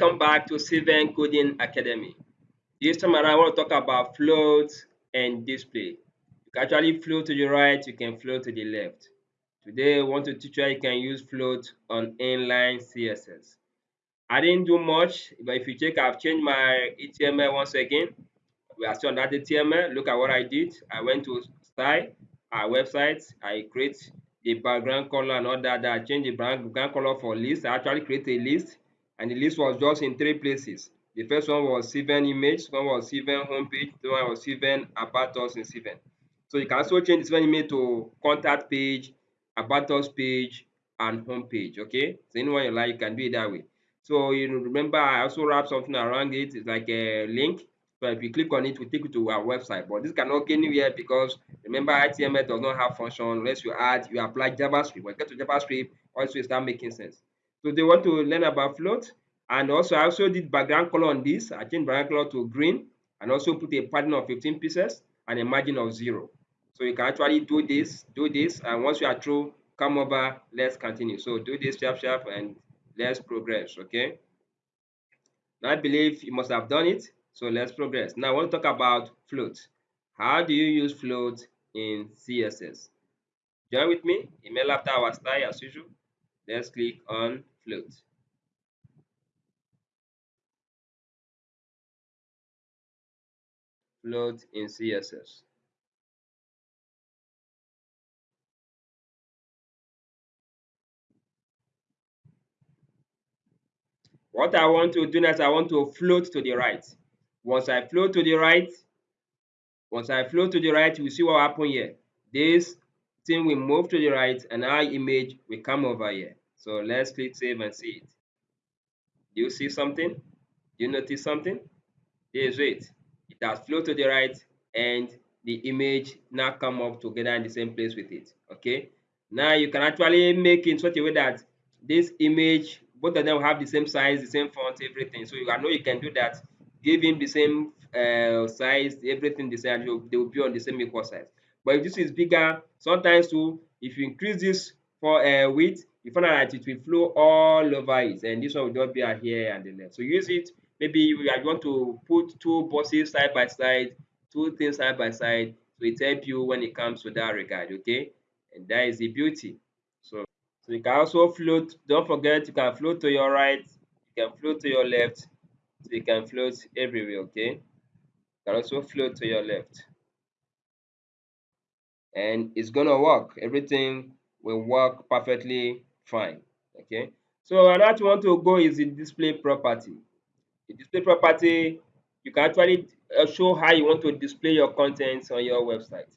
welcome back to Cven Coding Academy. This time around, I want to talk about float and display. You can actually float to the right, you can float to the left. Today, I want to teach you how you can use float on inline CSS. I didn't do much, but if you check, I've changed my HTML once again. We are still on that HTML. Look at what I did. I went to style, our website. I create the background color and all that. I change the background color for list. I actually create a list and the list was just in three places. The first one was Cven image, one was Cven homepage, the one was Cven about us in Cven. So you can also change the Cven image to contact page, about us page, and homepage. Okay, so anyone you like, you can do it that way. So you remember, I also wrap something around it. It's like a link. So if you click on it, it will take you to our website. But this cannot go anywhere because remember, HTML does not have function unless you add, you apply JavaScript. When you get to JavaScript, also start making sense. So they want to learn about float. And also I also did background color on this. I changed background color to green and also put a pattern of 15 pieces and a margin of zero. So you can actually do this, do this, and once you are through, come over, let's continue. So do this sharp sharp and let's progress, okay? Now I believe you must have done it, so let's progress. Now I want to talk about float. How do you use float in CSS? Join with me, email after our style as usual. Let's click on float. Float in CSS. What I want to do next, I want to float to the right. Once I float to the right, once I float to the right, you see what happen here. This thing will move to the right and our image will come over here. So let's click save and see it. Do you see something? Do you notice something? There's it. It has flowed to the right and the image now come up together in the same place with it. Okay. Now you can actually make it in such a way that this image, both of them have the same size, the same font, everything. So you, I know you can do that. Give him the same uh, size, everything the same. They will be on the same equal size. But if this is bigger, sometimes too, if you increase this for uh, width, you find that it will flow all over it and this one will just be here and the left. So use it. Maybe you want to put two buses side by side two things side by side so it help you when it comes to that regard okay? And that is the beauty. So so you can also float. Don't forget you can float to your right you can float to your left so you can float everywhere okay? You can also float to your left. And it's gonna work. Everything will work perfectly fine okay? So another want to go is the display property. The display property you can actually uh, show how you want to display your contents on your website.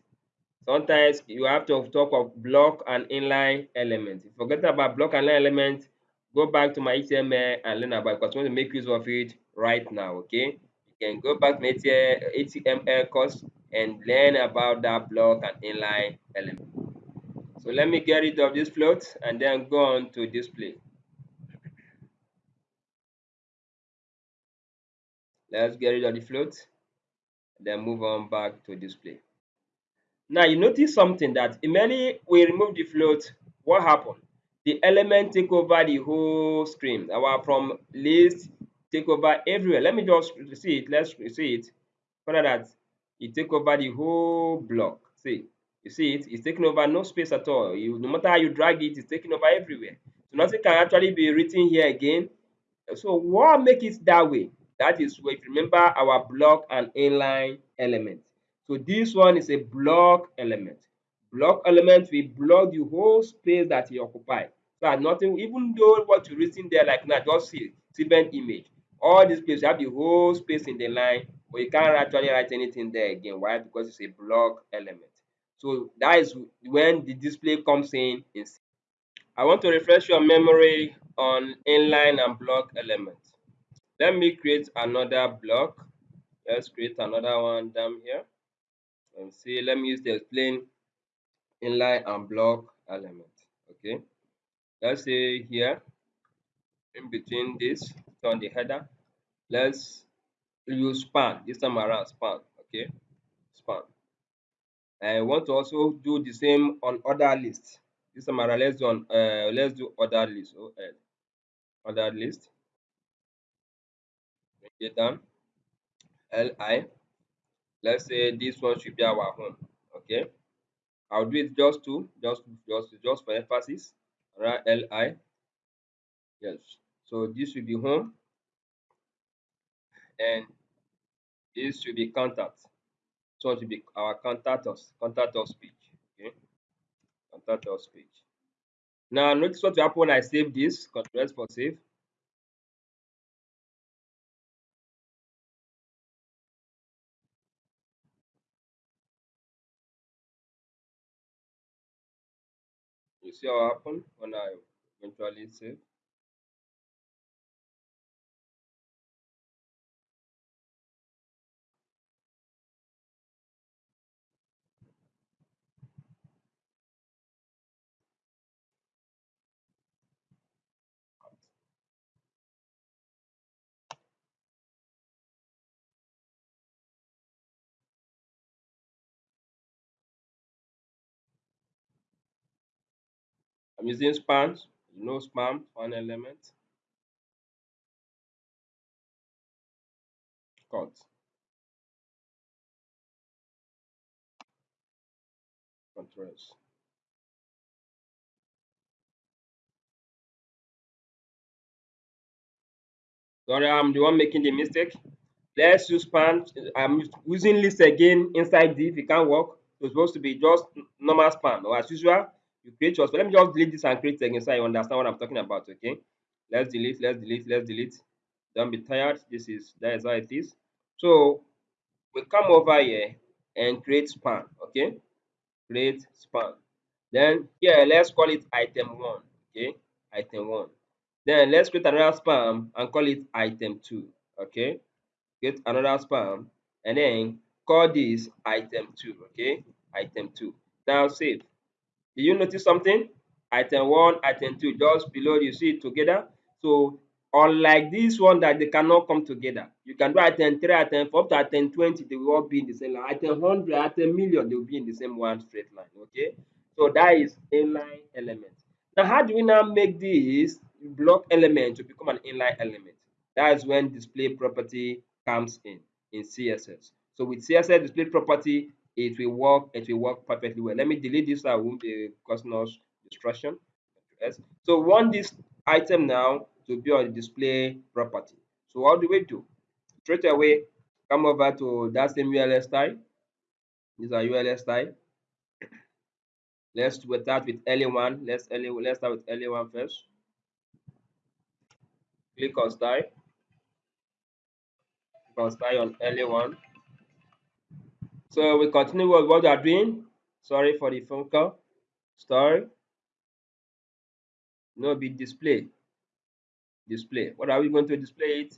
Sometimes you have to talk of block and inline elements forget about block and inline elements go back to my html and learn about it because i want to make use of it right now okay? You can go back to my html course and learn about that block and inline element so let me get rid of this float and then go on to display. Let's get rid of the float, then move on back to display. Now you notice something that immediately we remove the float, what happened? The element take over the whole screen. Our from list take over everywhere. Let me just see it. Let's see it. Find that it take over the whole block. See, you see it, it's taking over no space at all. You, no matter how you drag it, it's taking over everywhere. So nothing can actually be written here again. So what make it that way? That is if you remember our block and inline element. So this one is a block element. Block element will block the whole space that you occupy. So nothing, even though what you're written there like now, just see Cven image. All this place, have the whole space in the line, but you can't actually write anything there again. Why? Because it's a block element. So that is when the display comes in. I want to refresh your memory on inline and block elements. Let me create another block. Let's create another one down here. And see, let me use the plain inline and block element. Okay. Let's say here, in between this, on the header, let's use span. This time around span. Okay. Span. I want to also do the same on other lists. This time around, let's do on uh, let's do other list. Oh, uh, other list. get done li let's say this one should be our home okay i'll do it just to just just just for emphasis Right. li yes so this should be home and this should be contact so it should be our contact us contact page okay? Contact us page now notice what will happen when i save this control for save. You see what happened when I eventually save? I'm using span, you know span, one element, cut, controls. Sorry, I'm the one making the mistake. Let's use span. I'm using list again inside div. It can't work. It's supposed to be just normal span or as usual. You create yours. But let me just delete this and create again so you understand what I'm talking about. Okay. Let's delete. Let's delete. Let's delete. Don't be tired. This is that is how it is. So we come over here and create span. Okay. Create span. Then here let's call it item one. Okay. Item one. Then let's create another span and call it item two. Okay get another span and then call this item 2 okay item 2 now save did you notice something? Item 1 item 2 just below you see it together. So unlike this one that they cannot come together you can do item 3 item 4 up to item 20 they will all be in the same line. Item 100 item million they will be in the same one straight line okay? So that is inline element. Now how do we now make this block element to become an inline element? That is when display property comes in in css so with css display property it will work it will work perfectly well. Let me delete this i won't be causing us distraction yes. So want this item now to be on the display property. So what do we do? Straight away come over to that same ULS style. These are ULS style. Let's start with le1 let's le let's start with le1 first. Click on style. Style on LA1. So we continue with what we are doing. Sorry for the phone call. Story. No be display. Display. What are we going to display it?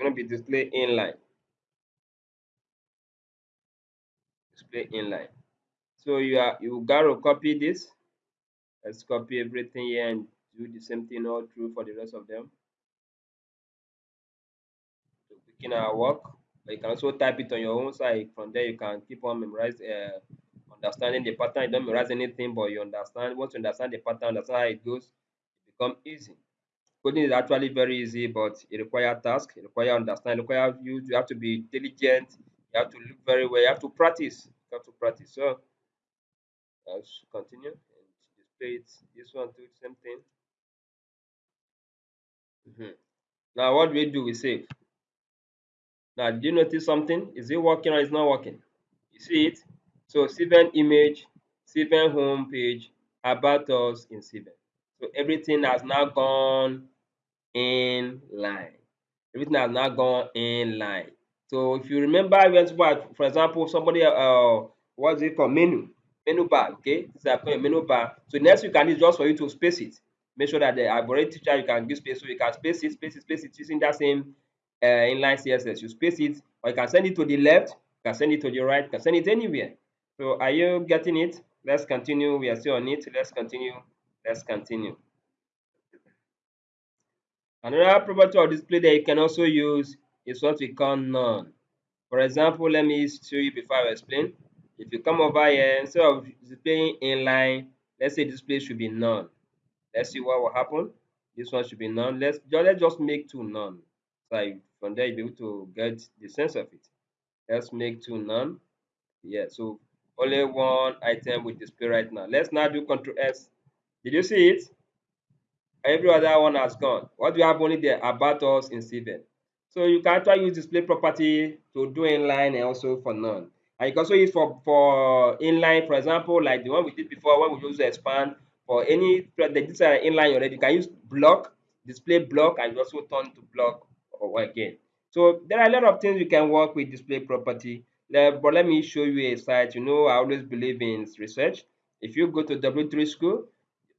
Going to be display inline. Display inline. So you are you gotta copy this. Let's copy everything here and do the same thing all through for the rest of them in our work. But you can also type it on your own side. From there, you can keep on memorize, uh, understanding the pattern. You don't memorize anything, but you understand. Once you understand the pattern, understand how it goes, it become easy. Coding is actually very easy, but it requires task. It requires understand. It requires you. You have to be diligent. You have to look very well. You have to practice. You have to practice. So let's continue and display it. This one do the same thing. Mm -hmm. Now, what do we do? We save. Now, do you notice something? Is it working or is not working? You see it? So Cven image, Cven home page, about us in Cven. So everything has now gone in line. Everything has now gone in line. So if you remember, for example, somebody uh what's it called menu menu bar, okay? This is a menu bar. So next you can use just for you to space it. Make sure that the already teacher you can give space so you can space it, space it, space it using that same uh, inline CSS. You space it, or you can send it to the left, you can send it to the right, you can send it anywhere. So are you getting it? Let's continue. We are still on it. Let's continue. Let's continue. Another property of display that you can also use is what we call none. For example, let me show you before I explain. If you come over here, instead of displaying inline, let's say display should be none. Let's see what will happen. This one should be none. Let's just let's just make two none. So from there you'll be able to get the sense of it. Let's make two none. Yeah, so only one item with display right now. Let's now do Control S. Did you see it? Every other one has gone. What do you have only there? About us in Cven. So you can try use display property to do inline and also for none. And you can also use for, for inline, for example, like the one we did before when we use expand for any this are inline already. You can use block, display block, and also turn to block again. So there are a lot of things you can work with display property. But let me show you a site. You know, I always believe in research. If you go to W3 School,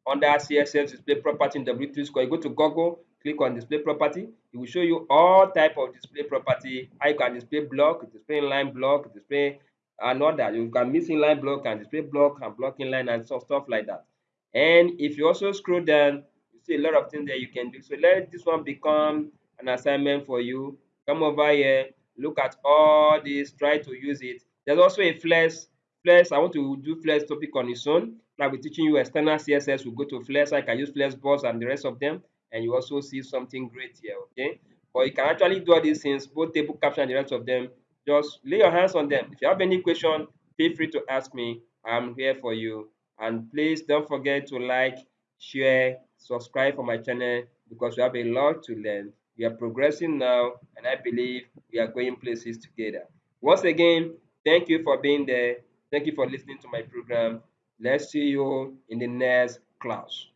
under CSS display property in W3 School, you go to Google, click on display property. It will show you all type of display property. You can display block, display inline block, display another. You can mix inline block and display block and block inline and stuff, stuff like that. And if you also scroll down, you see a lot of things that you can do. So let this one become an assignment for you. Come over here, look at all this, try to use it. There's also a flex. Flex, I want to do flex topic on its own. I'll be teaching you external CSS. We'll go to flex. I can use flexbox and the rest of them. And you also see something great here, okay? But you can actually do all these things, both table caption and the rest of them. Just lay your hands on them. If you have any question, feel free to ask me. I'm here for you. And please don't forget to like, share, subscribe for my channel because we have a lot to learn. We are progressing now, and I believe we are going places together. Once again, thank you for being there. Thank you for listening to my program. Let's see you in the next class.